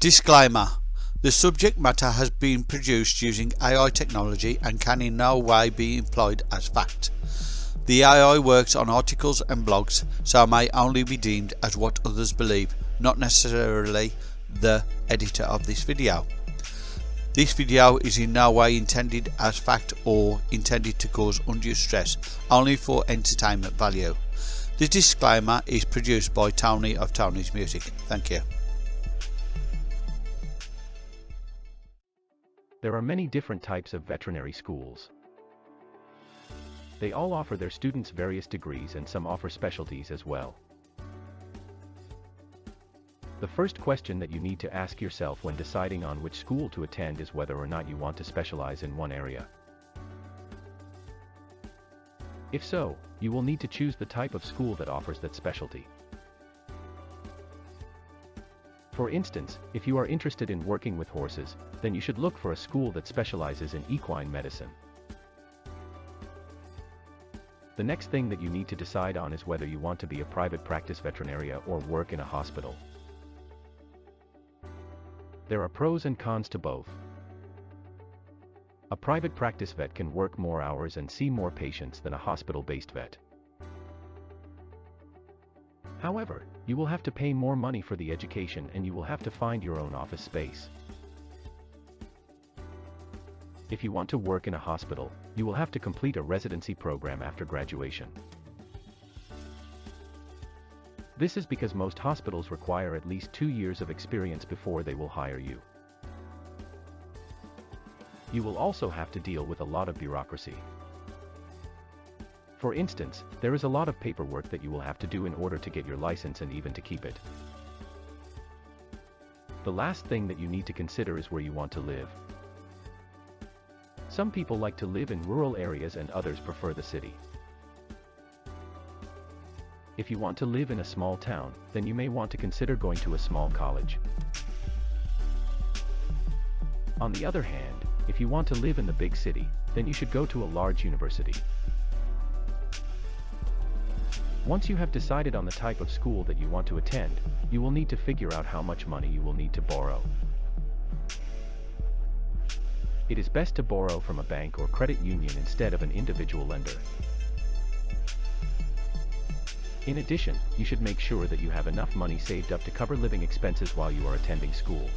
Disclaimer The subject matter has been produced using AI technology and can in no way be employed as fact. The AI works on articles and blogs, so may only be deemed as what others believe, not necessarily the editor of this video. This video is in no way intended as fact or intended to cause undue stress, only for entertainment value. The disclaimer is produced by Tony of Tony's Music. Thank you. There are many different types of veterinary schools. They all offer their students various degrees and some offer specialties as well. The first question that you need to ask yourself when deciding on which school to attend is whether or not you want to specialize in one area. If so, you will need to choose the type of school that offers that specialty. For instance, if you are interested in working with horses, then you should look for a school that specializes in equine medicine. The next thing that you need to decide on is whether you want to be a private practice veterinarian or work in a hospital. There are pros and cons to both. A private practice vet can work more hours and see more patients than a hospital-based vet. However, you will have to pay more money for the education and you will have to find your own office space. If you want to work in a hospital, you will have to complete a residency program after graduation. This is because most hospitals require at least two years of experience before they will hire you. You will also have to deal with a lot of bureaucracy. For instance, there is a lot of paperwork that you will have to do in order to get your license and even to keep it. The last thing that you need to consider is where you want to live. Some people like to live in rural areas and others prefer the city. If you want to live in a small town, then you may want to consider going to a small college. On the other hand, if you want to live in the big city, then you should go to a large university. Once you have decided on the type of school that you want to attend, you will need to figure out how much money you will need to borrow. It is best to borrow from a bank or credit union instead of an individual lender. In addition, you should make sure that you have enough money saved up to cover living expenses while you are attending school.